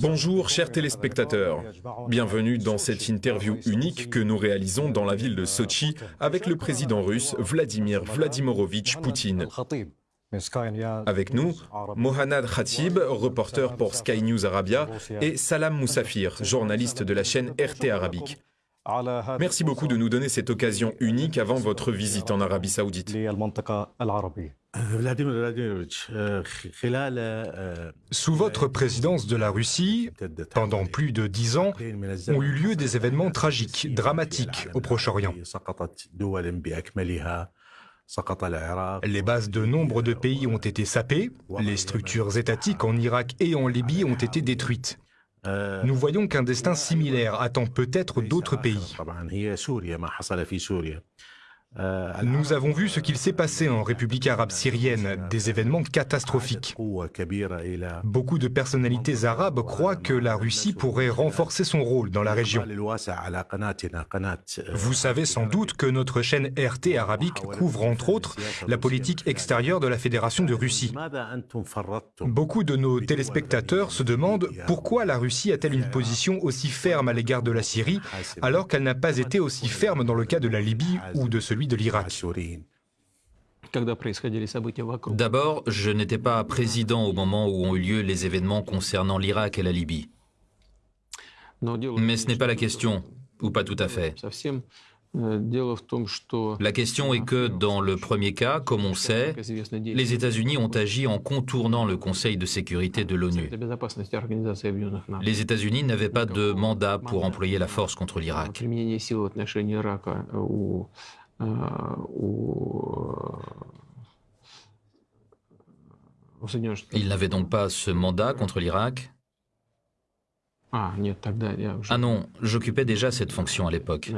Bonjour chers téléspectateurs, bienvenue dans cette interview unique que nous réalisons dans la ville de Sochi avec le président russe Vladimir Vladimirovitch Poutine. Avec nous, Mohanad Khatib, reporter pour Sky News Arabia, et Salam Moussafir, journaliste de la chaîne RT Arabique. Merci beaucoup de nous donner cette occasion unique avant votre visite en Arabie Saoudite. Sous votre présidence de la Russie, pendant plus de dix ans, ont eu lieu des événements tragiques, dramatiques au Proche-Orient. Les bases de nombre de pays ont été sapées, les structures étatiques en Irak et en Libye ont été détruites. Nous voyons qu'un destin similaire attend peut-être d'autres pays. Nous avons vu ce qu'il s'est passé en République arabe syrienne, des événements catastrophiques. Beaucoup de personnalités arabes croient que la Russie pourrait renforcer son rôle dans la région. Vous savez sans doute que notre chaîne RT arabique couvre entre autres la politique extérieure de la Fédération de Russie. Beaucoup de nos téléspectateurs se demandent pourquoi la Russie a-t-elle une position aussi ferme à l'égard de la Syrie alors qu'elle n'a pas été aussi ferme dans le cas de la Libye ou de celui de l'Irak. D'abord, je n'étais pas président au moment où ont eu lieu les événements concernant l'Irak et la Libye. Mais ce n'est pas la question, ou pas tout à fait. La question est que, dans le premier cas, comme on sait, les États-Unis ont agi en contournant le Conseil de sécurité de l'ONU. Les États-Unis n'avaient pas de mandat pour employer la force contre l'Irak. Il n'avait donc pas ce mandat contre l'Irak? Ah non, j'occupais déjà cette fonction à l'époque.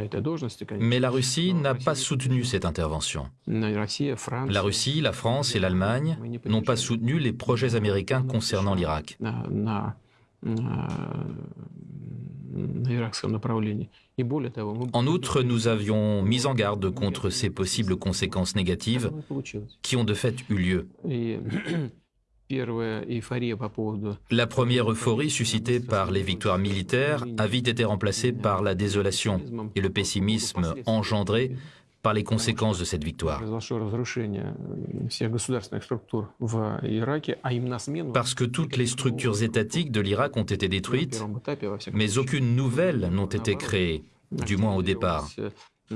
Mais la Russie n'a pas soutenu cette intervention. La Russie, la France et l'Allemagne n'ont pas soutenu les projets américains concernant l'Irak. En outre, nous avions mis en garde contre ces possibles conséquences négatives qui ont de fait eu lieu. La première euphorie suscitée par les victoires militaires a vite été remplacée par la désolation et le pessimisme engendré par les conséquences de cette victoire. Parce que toutes les structures étatiques de l'Irak ont été détruites, mais aucune nouvelle n'ont été créées, du moins au départ.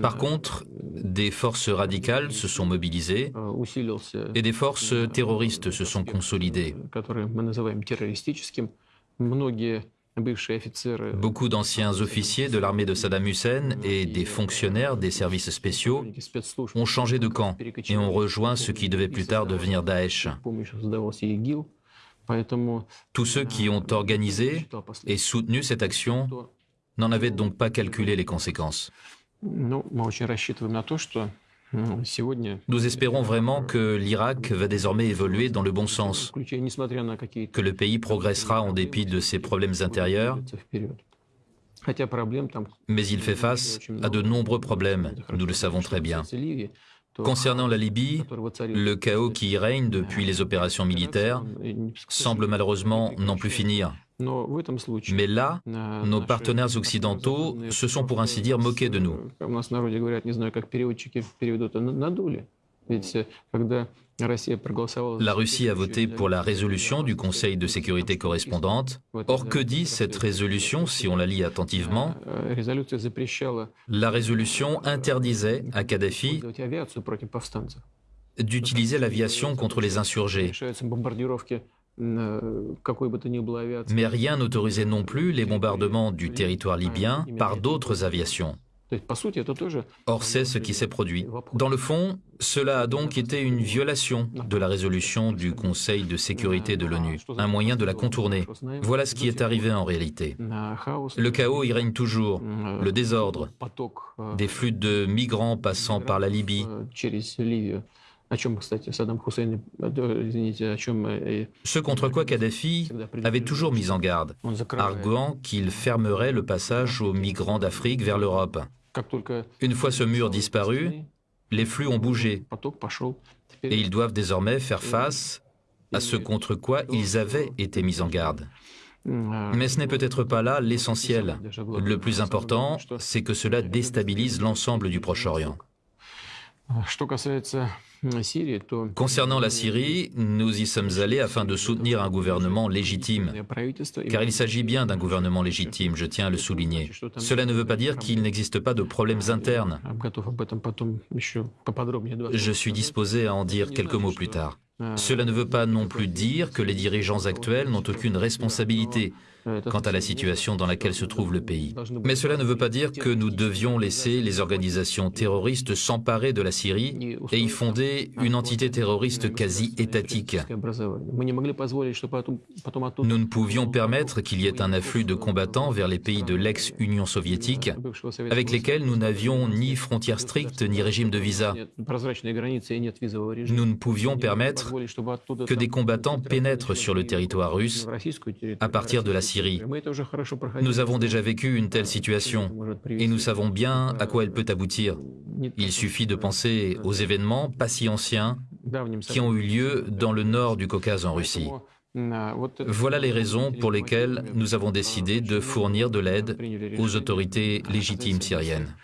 Par contre, des forces radicales se sont mobilisées et des forces terroristes se sont consolidées. Beaucoup d'anciens officiers de l'armée de Saddam Hussein et des fonctionnaires des services spéciaux ont changé de camp et ont rejoint ce qui devait plus tard devenir Daesh. Tous ceux qui ont organisé et soutenu cette action n'en avaient donc pas calculé les conséquences. Nous espérons vraiment que l'Irak va désormais évoluer dans le bon sens, que le pays progressera en dépit de ses problèmes intérieurs, mais il fait face à de nombreux problèmes, nous le savons très bien. Concernant la Libye, le chaos qui y règne depuis les opérations militaires semble malheureusement n'en plus finir. Mais là, nos partenaires occidentaux se sont pour ainsi dire moqués de nous. La Russie a voté pour la résolution du Conseil de sécurité correspondante. Or, que dit cette résolution si on la lit attentivement? La résolution interdisait à Kadhafi d'utiliser l'aviation contre les insurgés. Mais rien n'autorisait non plus les bombardements du territoire libyen par d'autres aviations. Or, c'est ce qui s'est produit. Dans le fond, cela a donc été une violation de la résolution du Conseil de sécurité de l'ONU, un moyen de la contourner. Voilà ce qui est arrivé en réalité. Le chaos y règne toujours, le désordre, des flux de migrants passant par la Libye, ce contre quoi Kadhafi avait toujours mis en garde, arguant qu'il fermerait le passage aux migrants d'Afrique vers l'Europe. Une fois ce mur disparu, les flux ont bougé et ils doivent désormais faire face à ce contre quoi ils avaient été mis en garde. Mais ce n'est peut-être pas là l'essentiel. Le plus important, c'est que cela déstabilise l'ensemble du Proche-Orient. Concernant la Syrie, nous y sommes allés afin de soutenir un gouvernement légitime, car il s'agit bien d'un gouvernement légitime, je tiens à le souligner. Cela ne veut pas dire qu'il n'existe pas de problèmes internes. Je suis disposé à en dire quelques mots plus tard. Cela ne veut pas non plus dire que les dirigeants actuels n'ont aucune responsabilité quant à la situation dans laquelle se trouve le pays. Mais cela ne veut pas dire que nous devions laisser les organisations terroristes s'emparer de la Syrie et y fonder une entité terroriste quasi étatique. Nous ne pouvions permettre qu'il y ait un afflux de combattants vers les pays de l'ex-Union soviétique avec lesquels nous n'avions ni frontières strictes ni régime de visa. Nous ne pouvions permettre que des combattants pénètrent sur le territoire russe à partir de la Syrie nous avons déjà vécu une telle situation et nous savons bien à quoi elle peut aboutir. Il suffit de penser aux événements pas si anciens qui ont eu lieu dans le nord du Caucase en Russie. Voilà les raisons pour lesquelles nous avons décidé de fournir de l'aide aux autorités légitimes syriennes.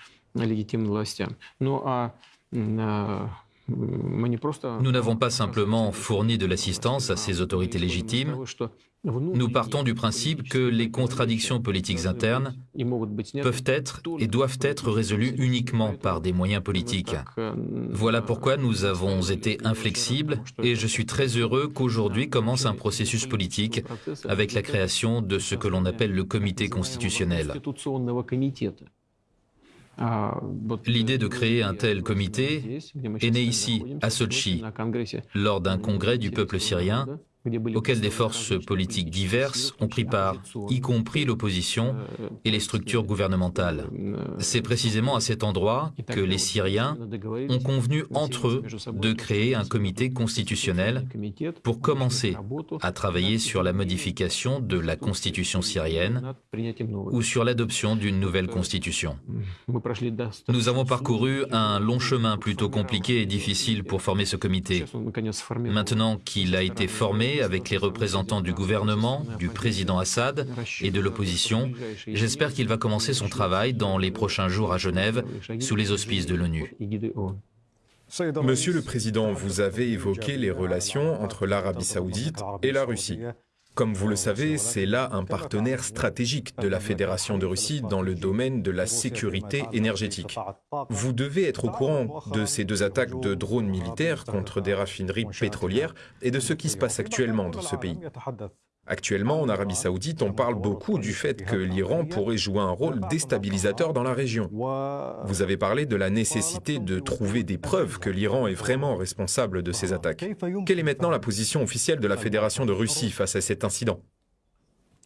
Nous n'avons pas simplement fourni de l'assistance à ces autorités légitimes, nous partons du principe que les contradictions politiques internes peuvent être et doivent être résolues uniquement par des moyens politiques. Voilà pourquoi nous avons été inflexibles et je suis très heureux qu'aujourd'hui commence un processus politique avec la création de ce que l'on appelle le comité constitutionnel. L'idée de créer un tel comité est née ici, à Sochi, lors d'un congrès du peuple syrien auquel des forces politiques diverses ont pris part, y compris l'opposition et les structures gouvernementales. C'est précisément à cet endroit que les Syriens ont convenu entre eux de créer un comité constitutionnel pour commencer à travailler sur la modification de la constitution syrienne ou sur l'adoption d'une nouvelle constitution. Nous avons parcouru un long chemin plutôt compliqué et difficile pour former ce comité. Maintenant qu'il a été formé, avec les représentants du gouvernement, du président Assad et de l'opposition. J'espère qu'il va commencer son travail dans les prochains jours à Genève, sous les auspices de l'ONU. Monsieur le Président, vous avez évoqué les relations entre l'Arabie saoudite et la Russie. Comme vous le savez, c'est là un partenaire stratégique de la Fédération de Russie dans le domaine de la sécurité énergétique. Vous devez être au courant de ces deux attaques de drones militaires contre des raffineries pétrolières et de ce qui se passe actuellement dans ce pays. Actuellement, en Arabie saoudite, on parle beaucoup du fait que l'Iran pourrait jouer un rôle déstabilisateur dans la région. Vous avez parlé de la nécessité de trouver des preuves que l'Iran est vraiment responsable de ces attaques. Quelle est maintenant la position officielle de la Fédération de Russie face à cet incident?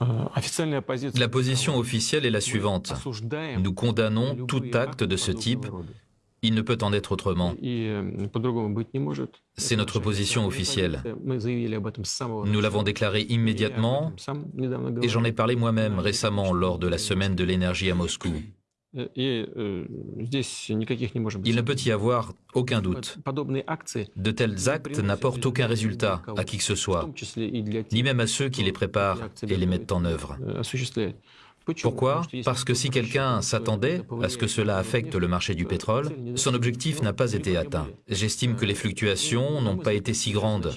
La position officielle est la suivante. Nous condamnons tout acte de ce type il ne peut en être autrement. C'est notre position officielle. Nous l'avons déclaré immédiatement et j'en ai parlé moi-même récemment lors de la semaine de l'énergie à Moscou. Il ne peut y avoir aucun doute. De tels actes n'apportent aucun résultat à qui que ce soit, ni même à ceux qui les préparent et les mettent en œuvre. Pourquoi Parce que si quelqu'un s'attendait à ce que cela affecte le marché du pétrole, son objectif n'a pas été atteint. J'estime que les fluctuations n'ont pas été si grandes.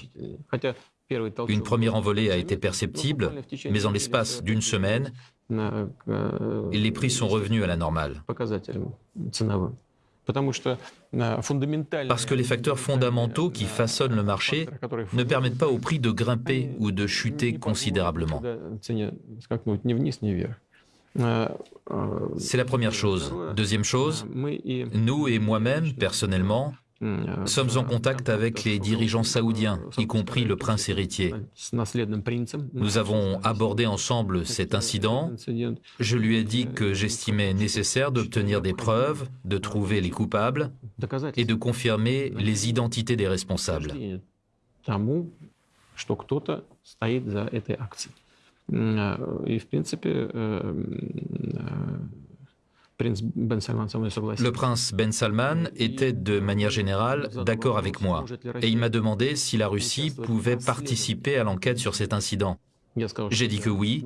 Une première envolée a été perceptible, mais en l'espace d'une semaine, les prix sont revenus à la normale. Parce que les facteurs fondamentaux qui façonnent le marché ne permettent pas au prix de grimper ou de chuter considérablement. C'est la première chose. Deuxième chose, nous et moi-même, personnellement, sommes en contact avec les dirigeants saoudiens, y compris le prince héritier. Nous avons abordé ensemble cet incident. Je lui ai dit que j'estimais nécessaire d'obtenir des preuves, de trouver les coupables et de confirmer les identités des responsables. Le prince Ben Salman était de manière générale d'accord avec moi. et il m'a demandé si la Russie pouvait participer. à l'enquête sur cet incident. J'ai dit que oui,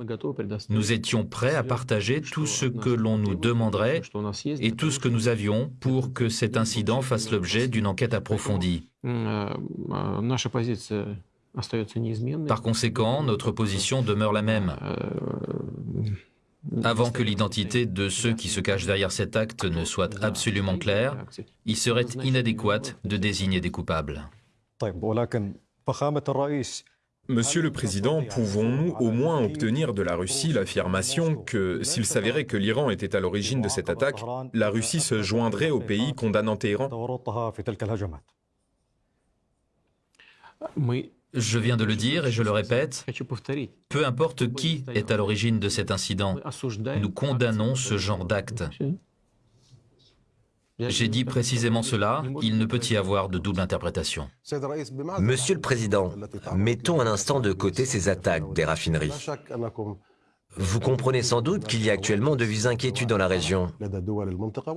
nous étions prêts à partager tout ce que l'on nous demanderait et tout ce que nous avions pour que cet incident fasse l'objet d'une enquête approfondie. Par conséquent, notre position demeure la même. Avant que l'identité de ceux qui se cachent derrière cet acte ne soit absolument claire, il serait inadéquat de désigner des coupables. Monsieur le Président, pouvons-nous au moins obtenir de la Russie l'affirmation que, s'il s'avérait que l'Iran était à l'origine de cette attaque, la Russie se joindrait au pays condamnant Téhéran Je viens de le dire et je le répète, peu importe qui est à l'origine de cet incident, nous condamnons ce genre d'acte. J'ai dit précisément cela, il ne peut y avoir de double interprétation. Monsieur le Président, mettons un instant de côté ces attaques des raffineries. Vous comprenez sans doute qu'il y a actuellement de vives inquiétudes dans la région.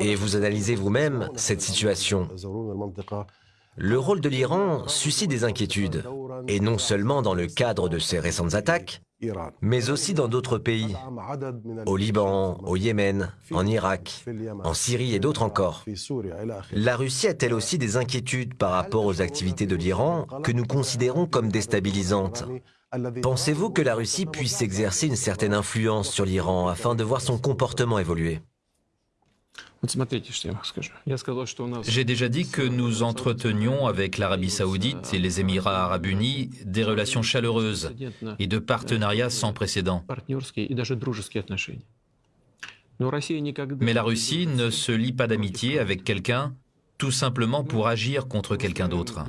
Et vous analysez vous-même cette situation. Le rôle de l'Iran suscite des inquiétudes, et non seulement dans le cadre de ces récentes attaques, mais aussi dans d'autres pays, au Liban, au Yémen, en Irak, en Syrie et d'autres encore. La Russie a-t-elle aussi des inquiétudes par rapport aux activités de l'Iran que nous considérons comme déstabilisantes? Pensez-vous que la Russie puisse exercer une certaine influence sur l'Iran afin de voir son comportement évoluer? J'ai déjà dit que nous entretenions avec l'Arabie saoudite et les Émirats arabes unis des relations chaleureuses et de partenariats sans précédent. Mais la Russie ne se lie pas d'amitié avec quelqu'un tout simplement pour agir contre quelqu'un d'autre.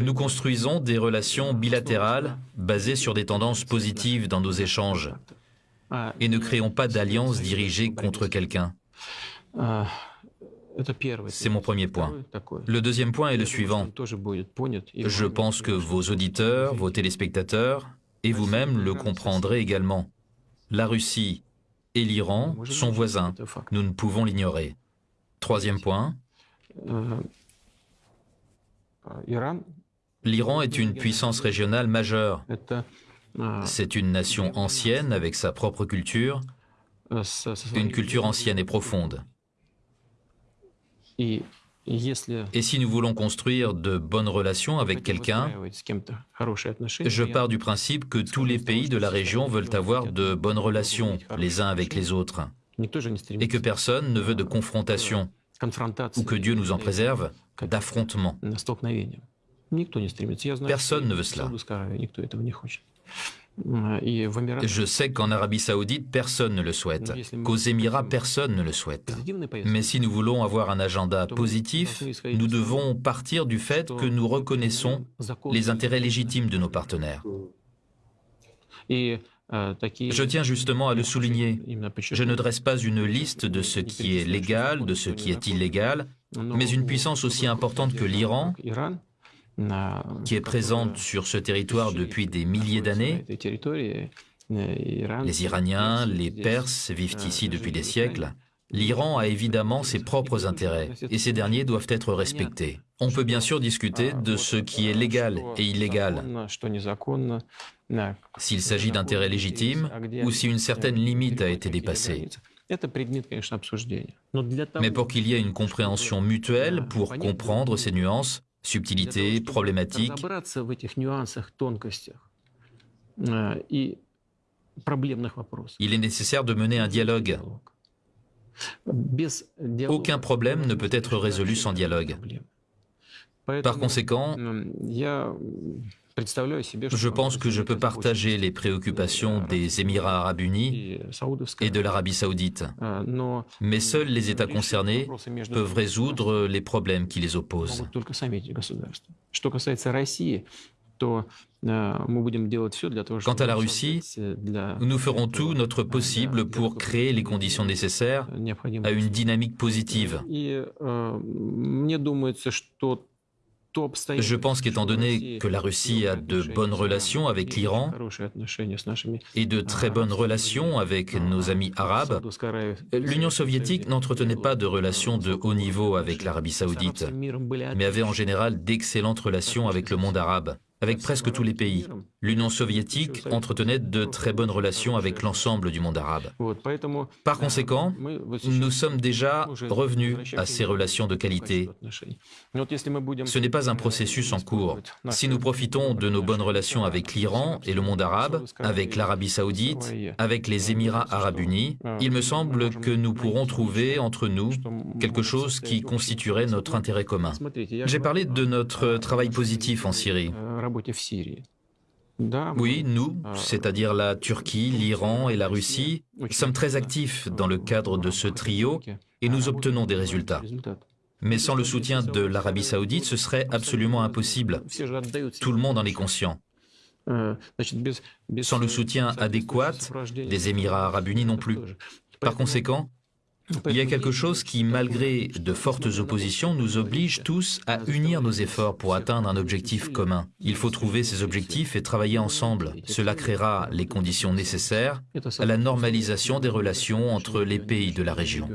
Nous construisons des relations bilatérales basées sur des tendances positives dans nos échanges et ne créons pas d'alliances dirigées contre quelqu'un. C'est mon premier point. Le deuxième point est le suivant. Je pense que vos auditeurs, vos téléspectateurs et vous-même le comprendrez également. La Russie et l'Iran sont voisins. Nous ne pouvons l'ignorer. Troisième point. L'Iran est une puissance régionale majeure. C'est une nation ancienne avec sa propre culture, une culture ancienne et profonde. Et si nous voulons construire de bonnes relations avec quelqu'un, je pars du principe que tous les pays de la région veulent avoir de bonnes relations les uns avec les autres, et que personne ne veut de confrontation, ou que Dieu nous en préserve, d'affrontement. Personne ne veut cela. Je sais qu'en Arabie saoudite, personne ne le souhaite, qu'aux Émirats, personne ne le souhaite. Mais si nous voulons avoir un agenda positif, nous devons partir du fait que nous reconnaissons les intérêts légitimes de nos partenaires. Je tiens justement à le souligner. Je ne dresse pas une liste de ce qui est légal, de ce qui est illégal, mais une puissance aussi importante que l'Iran qui est présente sur ce territoire depuis des milliers d'années. Les Iraniens, les Perses vivent ici depuis des siècles. L'Iran a évidemment ses propres intérêts et ces derniers doivent être respectés. On peut bien sûr discuter de ce qui est légal et illégal, s'il s'agit d'intérêts légitimes ou si une certaine limite a été dépassée. Mais pour qu'il y ait une compréhension mutuelle, pour comprendre ces nuances, subtilités, problématiques. Il est nécessaire de mener un dialogue. Aucun problème ne peut être résolu sans dialogue. Par conséquent, je pense que je peux partager les préoccupations des Émirats arabes unis et de l'Arabie saoudite, mais seuls les États concernés peuvent résoudre les problèmes qui les opposent. Quant à la Russie, nous ferons tout notre possible pour créer les conditions nécessaires à une dynamique positive. Je pense qu'étant donné que la Russie a de bonnes relations avec l'Iran et de très bonnes relations avec nos amis arabes, l'Union soviétique n'entretenait pas de relations de haut niveau avec l'Arabie saoudite, mais avait en général d'excellentes relations avec le monde arabe avec presque tous les pays. L'Union soviétique entretenait de très bonnes relations avec l'ensemble du monde arabe. Par conséquent, nous sommes déjà revenus à ces relations de qualité. Ce n'est pas un processus en cours. Si nous profitons de nos bonnes relations avec l'Iran et le monde arabe, avec l'Arabie saoudite, avec les Émirats arabes unis, il me semble que nous pourrons trouver entre nous quelque chose qui constituerait notre intérêt commun. J'ai parlé de notre travail positif en Syrie. Oui, nous, c'est-à-dire la Turquie, l'Iran et la Russie, sommes très actifs dans le cadre de ce trio et nous obtenons des résultats. Mais sans le soutien de l'Arabie saoudite, ce serait absolument impossible. Tout le monde en est conscient. Sans le soutien adéquat des Émirats arabes unis non plus. Par conséquent, il y a quelque chose qui, malgré de fortes oppositions, nous oblige tous à unir nos efforts pour atteindre un objectif commun. Il faut trouver ces objectifs et travailler ensemble. Cela créera les conditions nécessaires à la normalisation des relations entre les pays de la région.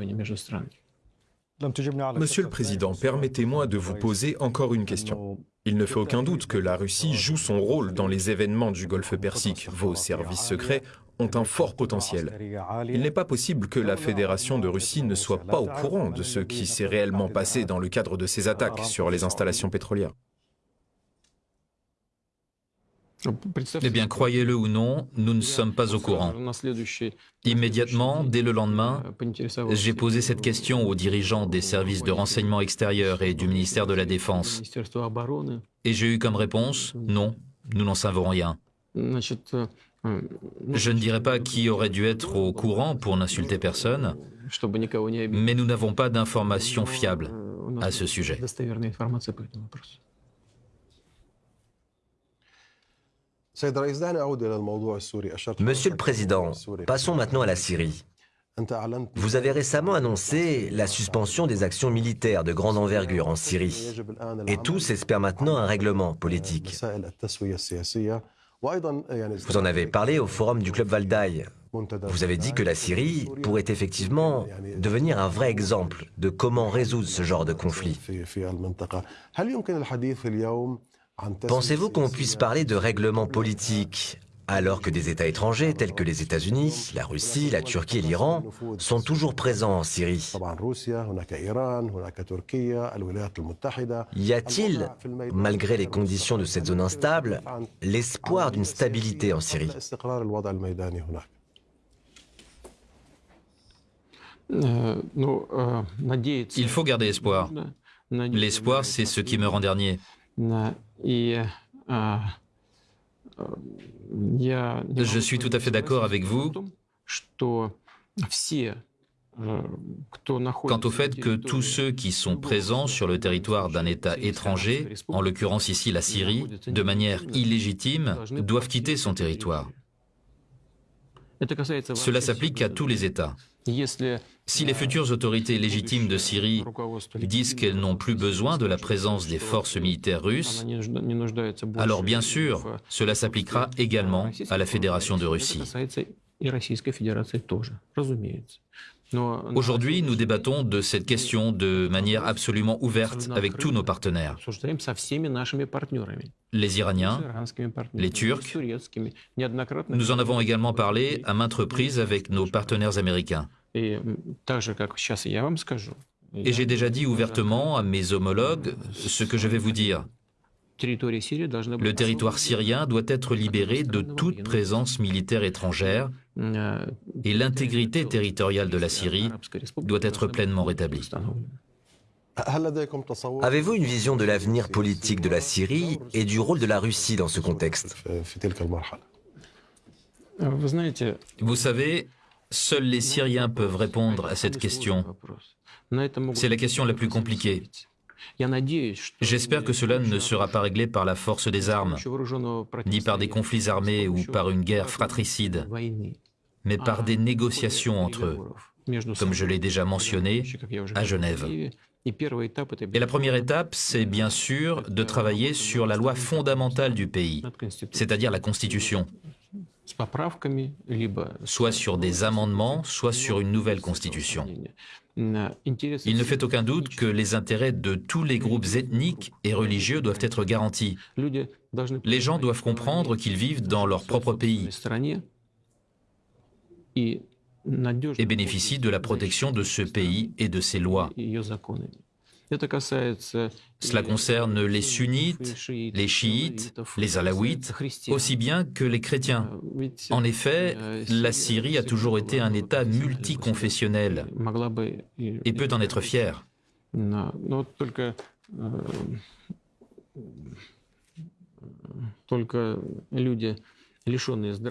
Monsieur le Président, permettez-moi de vous poser encore une question. Il ne fait aucun doute que la Russie joue son rôle dans les événements du Golfe Persique. Vos services secrets ont un fort potentiel. Il n'est pas possible que la Fédération de Russie ne soit pas au courant de ce qui s'est réellement passé dans le cadre de ces attaques sur les installations pétrolières. Eh bien, croyez-le ou non, nous ne sommes pas au courant. Immédiatement, dès le lendemain, j'ai posé cette question aux dirigeants des services de renseignement extérieur et du ministère de la Défense. Et j'ai eu comme réponse, non, nous n'en savons rien. Je ne dirais pas qui aurait dû être au courant pour n'insulter personne, mais nous n'avons pas d'informations fiables à ce sujet. Monsieur le Président, passons maintenant à la Syrie. Vous avez récemment annoncé la suspension des actions militaires de grande envergure en Syrie. Et tous espèrent maintenant un règlement politique. Vous en avez parlé au forum du Club Valdaï. Vous avez dit que la Syrie pourrait effectivement devenir un vrai exemple de comment résoudre ce genre de conflit. Pensez-vous qu'on puisse parler de règlement politique alors que des États étrangers tels que les États-Unis, la Russie, la Turquie et l'Iran sont toujours présents en Syrie. Y a-t-il, malgré les conditions de cette zone instable, l'espoir d'une stabilité en Syrie? Il faut garder espoir. L'espoir, c'est ce qui me rend dernier. Je suis tout à fait d'accord avec vous quant au fait que tous ceux qui sont présents sur le territoire d'un État étranger, en l'occurrence ici la Syrie, de manière illégitime, doivent quitter son territoire. Cela s'applique à tous les États. Si les futures autorités légitimes de Syrie disent qu'elles n'ont plus besoin de la présence des forces militaires russes, alors bien sûr, cela s'appliquera également à la Fédération de Russie. Aujourd'hui, nous débattons de cette question de manière absolument ouverte avec tous nos partenaires. Les Iraniens, les Turcs. Nous en avons également parlé à maintes reprises avec nos partenaires américains. Et j'ai déjà dit ouvertement à mes homologues ce que je vais vous dire. Le territoire syrien doit être libéré de toute présence militaire étrangère. Et l'intégrité territoriale de la Syrie doit être pleinement rétablie. Avez-vous une vision de l'avenir politique de la Syrie et du rôle de la Russie dans ce contexte? Vous savez, seuls les Syriens peuvent répondre à cette question. C'est la question la plus compliquée. J'espère que cela ne sera pas réglé par la force des armes, ni par des conflits armés ou par une guerre fratricide, mais par des négociations entre eux. comme je l'ai déjà mentionné, à Genève. Et la première étape, c'est bien sûr de travailler sur la loi fondamentale du pays, c'est-à-dire la Constitution, soit sur des amendements, soit sur une nouvelle Constitution. Il ne fait aucun doute que les intérêts de tous les groupes ethniques et religieux doivent être garantis. Les gens doivent comprendre qu'ils vivent dans leur propre pays et bénéficient de la protection de ce pays et de ses lois. Cela concerne les sunnites, les chiites, les alaouites, aussi bien que les chrétiens. En effet, la Syrie a toujours été un État multiconfessionnel et peut en être fier.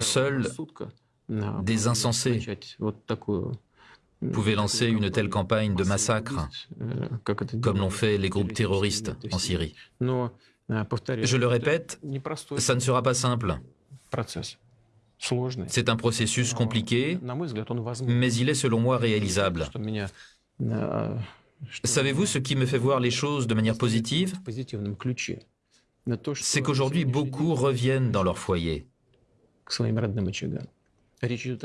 Seuls des insensés pouvaient lancer une telle campagne de massacre, comme l'ont fait les groupes terroristes en Syrie. Je le répète, ça ne sera pas simple. C'est un processus compliqué, mais il est selon moi réalisable. Savez-vous ce qui me fait voir les choses de manière positive? C'est qu'aujourd'hui, beaucoup reviennent dans leur foyer.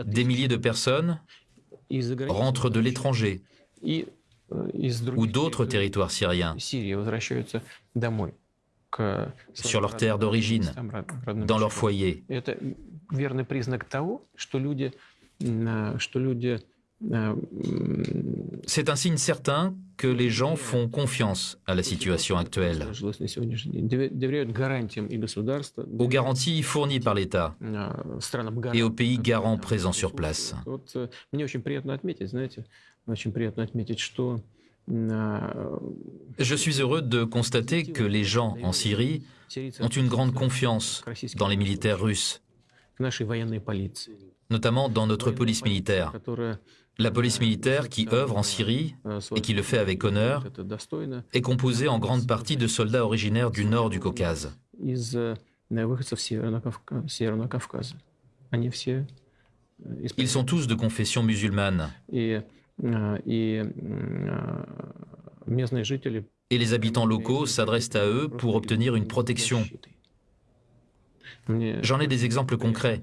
Des milliers de personnes rentrent de l'étranger ou d'autres territoires syriens sur leur terre d'origine, dans leur foyer. C'est un signe certain que les gens font confiance à la situation actuelle, aux garanties fournies par l'État et aux pays garants présents sur place. Je suis heureux de constater que les gens en Syrie ont une grande confiance dans les militaires russes, notamment dans notre police militaire. La police militaire qui œuvre en Syrie et qui le fait avec honneur est composée en grande partie de soldats originaires du nord du Caucase. Ils sont tous de confession musulmane. Et les habitants locaux s'adressent à eux pour obtenir une protection. J'en ai des exemples concrets.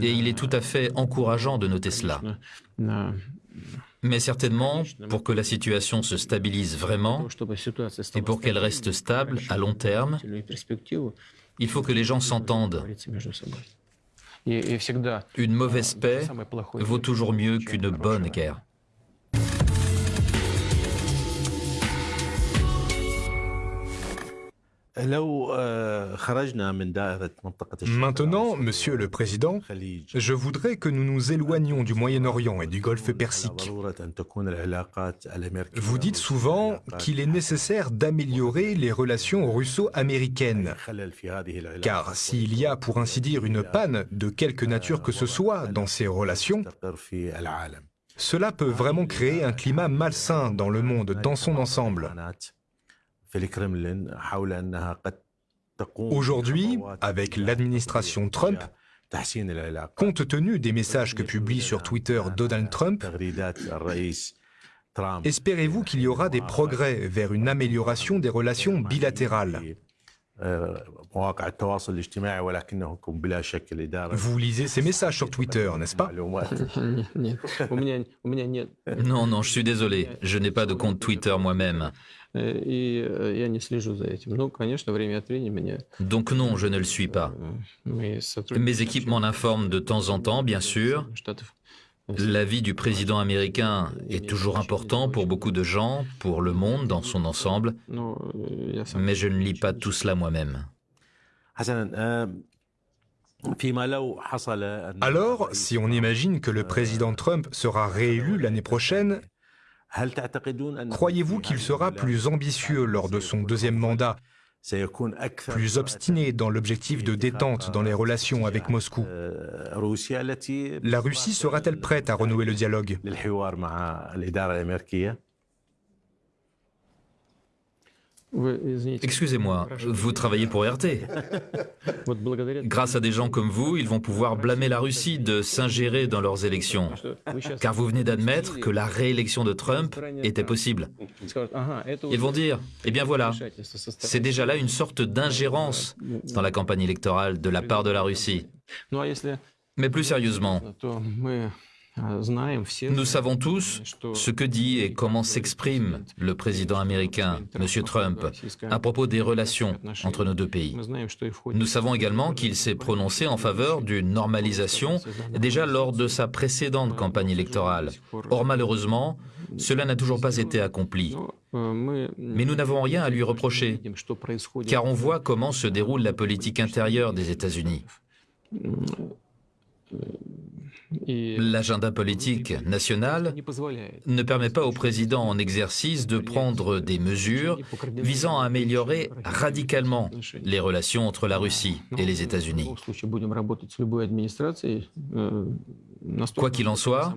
Et il est tout à fait encourageant de noter cela. Mais certainement, pour que la situation se stabilise vraiment et pour qu'elle reste stable à long terme, il faut que les gens s'entendent. Une mauvaise paix vaut toujours mieux qu'une bonne guerre. Maintenant, Monsieur le Président, je voudrais que nous nous éloignions du Moyen-Orient et du Golfe Persique. Vous dites souvent qu'il est nécessaire d'améliorer les relations russo-américaines, car s'il y a, pour ainsi dire, une panne de quelque nature que ce soit dans ces relations, cela peut vraiment créer un climat malsain dans le monde dans son ensemble. Aujourd'hui, avec l'administration Trump, compte tenu des messages que publie sur Twitter Donald Trump, espérez-vous qu'il y aura des progrès vers une amélioration des relations bilatérales? vous lisez ces messages sur Twitter, n'est-ce pas? Non, non, je suis désolé. Je n'ai pas de compte Twitter moi-même. Donc non, je ne le suis pas. Mes équipes m'en informent de temps en temps, bien sûr. L'avis du président américain est toujours important pour beaucoup de gens, pour le monde dans son ensemble, mais je ne lis pas tout cela moi-même. Alors, si on imagine que le président Trump sera réélu l'année prochaine, croyez-vous qu'il sera plus ambitieux lors de son deuxième mandat plus obstiné dans l'objectif de détente dans les relations avec Moscou. La Russie sera-t-elle prête à renouer le dialogue Excusez-moi, vous travaillez pour RT. Grâce à des gens comme vous, ils vont pouvoir blâmer la Russie de s'ingérer dans leurs élections. Car vous venez d'admettre que la réélection de Trump était possible. Ils vont dire, eh bien voilà, c'est déjà là une sorte d'ingérence dans la campagne électorale de la part de la Russie. Mais plus sérieusement, nous savons tous ce que dit et comment s'exprime le président américain, M. Trump, à propos des relations entre nos deux pays. Nous savons également qu'il s'est prononcé en faveur d'une normalisation déjà lors de sa précédente campagne électorale. Or, malheureusement, cela n'a toujours pas été accompli. Mais nous n'avons rien à lui reprocher, car on voit comment se déroule la politique intérieure des États-Unis. L'agenda politique national ne permet pas au président en exercice de prendre des mesures visant à améliorer radicalement les relations entre la Russie et les États-Unis. Quoi qu'il en soit,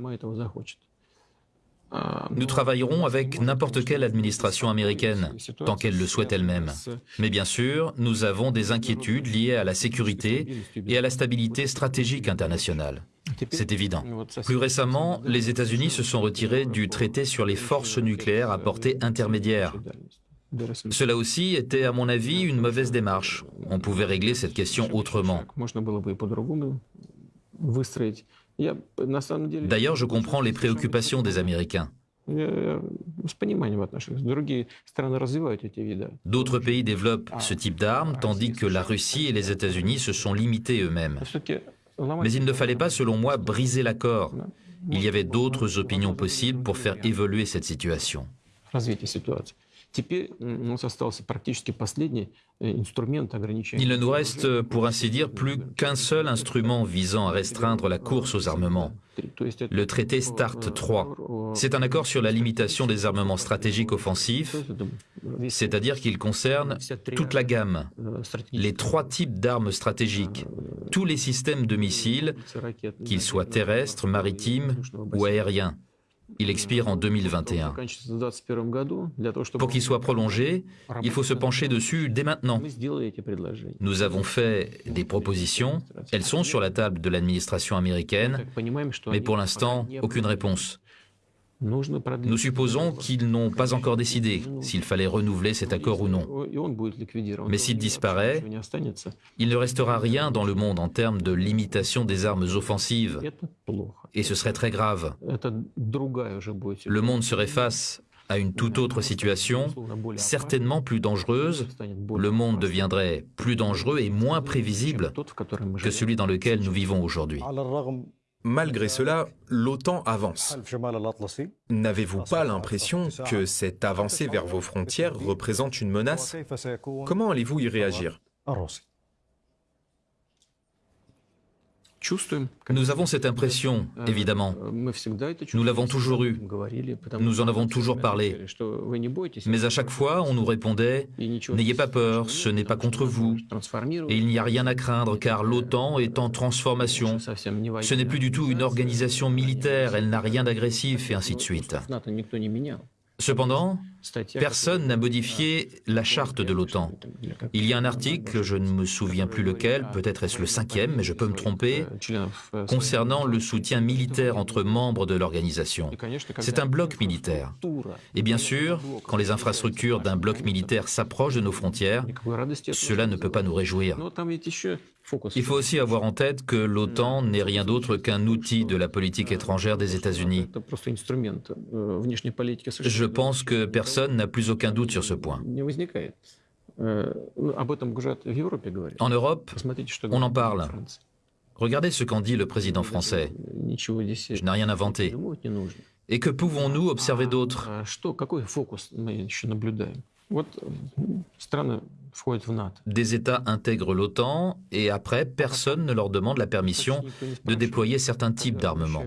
nous travaillerons avec n'importe quelle administration américaine, tant qu'elle le souhaite elle-même. Mais bien sûr, nous avons des inquiétudes liées à la sécurité et à la stabilité stratégique internationale. C'est évident. Plus récemment, les États-Unis se sont retirés du traité sur les forces nucléaires à portée intermédiaire. Cela aussi était, à mon avis, une mauvaise démarche. On pouvait régler cette question autrement. D'ailleurs, je comprends les préoccupations des Américains. D'autres pays développent ce type d'armes, tandis que la Russie et les États-Unis se sont limités eux-mêmes. Mais il ne fallait pas, selon moi, briser l'accord. Il y avait d'autres opinions possibles pour faire évoluer cette situation. Э, Il ne nous reste, pour ainsi dire, plus qu'un seul instrument visant à restreindre la course aux armements, le traité START 3. C'est un accord sur la limitation des armements stratégiques offensifs, c'est-à-dire qu'il concerne toute la gamme, les trois types d'armes stratégiques, tous les systèmes de missiles, qu'ils soient terrestres, maritimes ou aériens. Il expire en 2021. Pour qu'il soit prolongé, il faut se pencher dessus dès maintenant. Nous avons fait des propositions, elles sont sur la table de l'administration américaine, mais pour l'instant, aucune réponse. Nous supposons qu'ils n'ont pas encore décidé s'il fallait renouveler cet accord ou non. Mais s'il disparaît, il ne restera rien dans le monde en termes de limitation des armes offensives. Et ce serait très grave. Le monde serait face à une toute autre situation, certainement plus dangereuse. Le monde deviendrait plus dangereux et moins prévisible que celui dans lequel nous vivons aujourd'hui. Malgré cela, l'OTAN avance. N'avez-vous pas l'impression que cette avancée vers vos frontières représente une menace? Comment allez-vous y réagir? Nous avons cette impression, évidemment. Nous l'avons toujours eue. Nous en avons toujours parlé. Mais à chaque fois, on nous répondait ⁇ N'ayez pas peur, ce n'est pas contre vous. Et il n'y a rien à craindre car l'OTAN est en transformation. Ce n'est plus du tout une organisation militaire, elle n'a rien d'agressif et ainsi de suite. Cependant, personne n'a modifié la charte de l'OTAN. Il y a un article, je ne me souviens plus lequel, peut-être est-ce le cinquième, mais je peux me tromper, concernant le soutien militaire entre membres de l'organisation. C'est un bloc militaire. Et bien sûr, quand les infrastructures d'un bloc militaire s'approchent de nos frontières, cela ne peut pas nous réjouir. Il faut aussi avoir en tête que l'OTAN n'est rien d'autre qu'un outil de la politique étrangère des États-Unis. Je pense que personne n'a plus aucun doute sur ce point. En Europe, on en parle. Regardez ce qu'en dit le président français. Je n'ai rien inventé. Et que pouvons-nous observer d'autre des États intègrent l'OTAN et après, personne ne leur demande la permission de déployer certains types d'armements.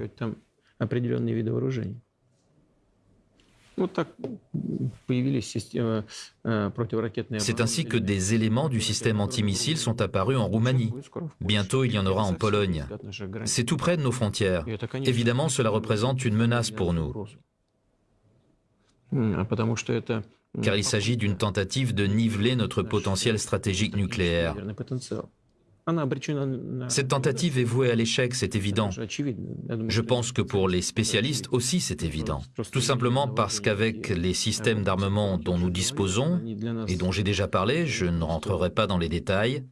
C'est ainsi que des éléments du système antimissile sont apparus en Roumanie. Bientôt, il y en aura en Pologne. C'est tout près de nos frontières. Évidemment, cela représente une menace pour nous. car il s'agit d'une tentative de niveler notre potentiel stratégique nucléaire. Cette tentative est vouée à l'échec, c'est évident. Je pense que pour les spécialistes aussi, c'est évident. Tout simplement parce qu'avec les systèmes d'armement dont nous disposons, et dont j'ai déjà parlé, je ne rentrerai pas dans les détails,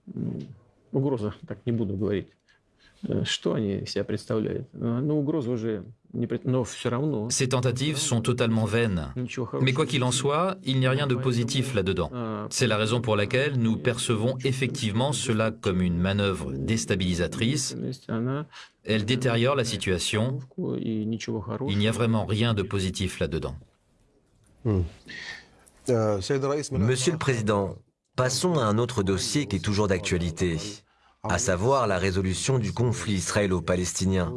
ces tentatives sont totalement vaines. Mais quoi qu'il en soit, il n'y a rien de positif là-dedans. C'est la raison pour laquelle nous percevons effectivement cela comme une manœuvre déstabilisatrice. Elle détériore la situation. Il n'y a vraiment rien de positif là-dedans. Monsieur le Président, passons à un autre dossier qui est toujours d'actualité à savoir la résolution du conflit israélo-palestinien.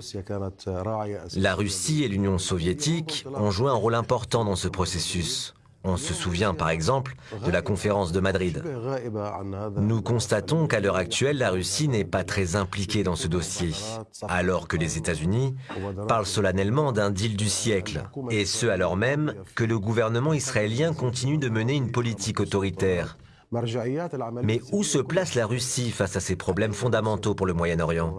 La Russie et l'Union soviétique ont joué un rôle important dans ce processus. On se souvient par exemple de la conférence de Madrid. Nous constatons qu'à l'heure actuelle, la Russie n'est pas très impliquée dans ce dossier, alors que les États-Unis parlent solennellement d'un deal du siècle, et ce alors même que le gouvernement israélien continue de mener une politique autoritaire mais où se place la Russie face à ces problèmes fondamentaux pour le Moyen-Orient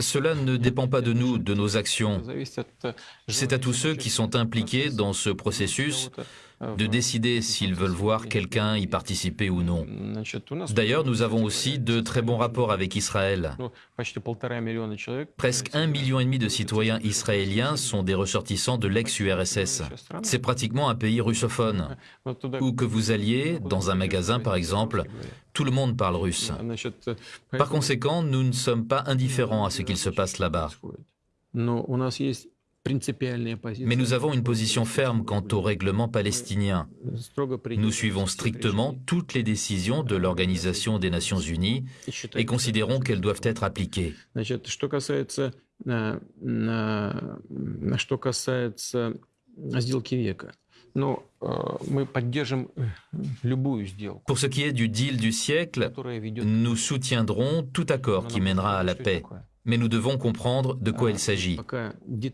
Cela ne dépend pas de nous, de nos actions. C'est à tous ceux qui sont impliqués dans ce processus de décider s'ils veulent voir quelqu'un y participer ou non. D'ailleurs, nous avons aussi de très bons rapports avec Israël. Presque un million et demi de citoyens israéliens sont des ressortissants de l'ex-URSS. C'est pratiquement un pays russophone. Où que vous alliez, dans un magasin par exemple, tout le monde parle russe. Par conséquent, nous ne sommes pas indifférents à ce qu'il se passe là-bas. Mais nous avons une position ferme quant au règlement palestinien. Nous suivons strictement toutes les décisions de l'Organisation des Nations Unies et considérons qu'elles doivent être appliquées. Pour ce qui est du deal du siècle, nous soutiendrons tout accord qui mènera à la paix. Mais nous devons comprendre de quoi il s'agit,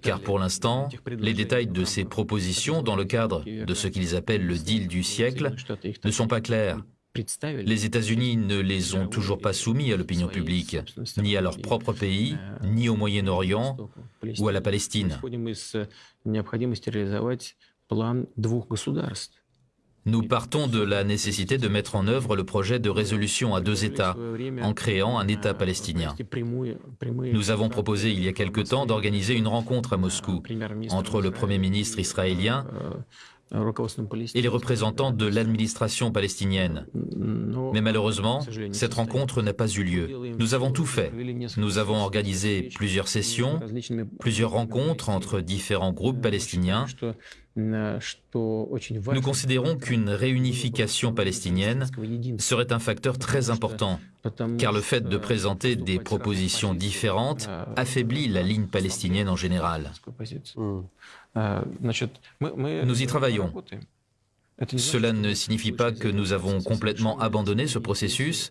car pour l'instant, les détails de ces propositions dans le cadre de ce qu'ils appellent le deal du siècle ne sont pas clairs. Les États-Unis ne les ont toujours pas soumis à l'opinion publique, ni à leur propre pays, ni au Moyen-Orient ou à la Palestine. Nous partons de la nécessité de mettre en œuvre le projet de résolution à deux États en créant un État palestinien. Nous avons proposé il y a quelque temps d'organiser une rencontre à Moscou entre le Premier ministre israélien et les représentants de l'administration palestinienne. Mais malheureusement, cette rencontre n'a pas eu lieu. Nous avons tout fait. Nous avons organisé plusieurs sessions, plusieurs rencontres entre différents groupes palestiniens. Nous considérons qu'une réunification palestinienne serait un facteur très important, car le fait de présenter des propositions différentes affaiblit la ligne palestinienne en général. Nous y travaillons. Cela ne signifie pas que nous avons complètement abandonné ce processus,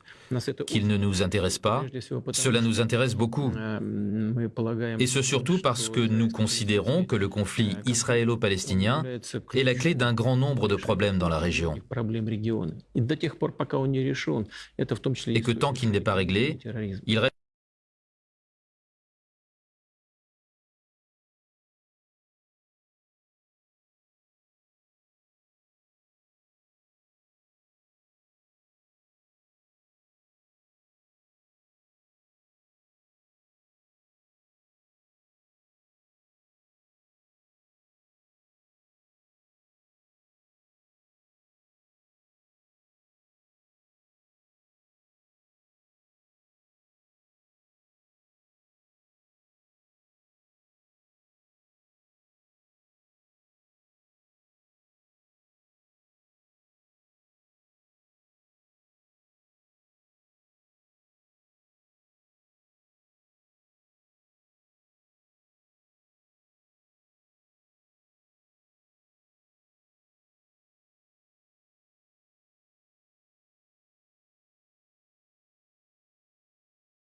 qu'il ne nous intéresse pas? Cela nous intéresse beaucoup. Et ce surtout parce que nous considérons que le conflit israélo-palestinien est la clé d'un grand nombre de problèmes dans la région. Et que tant qu'il n'est pas réglé, il reste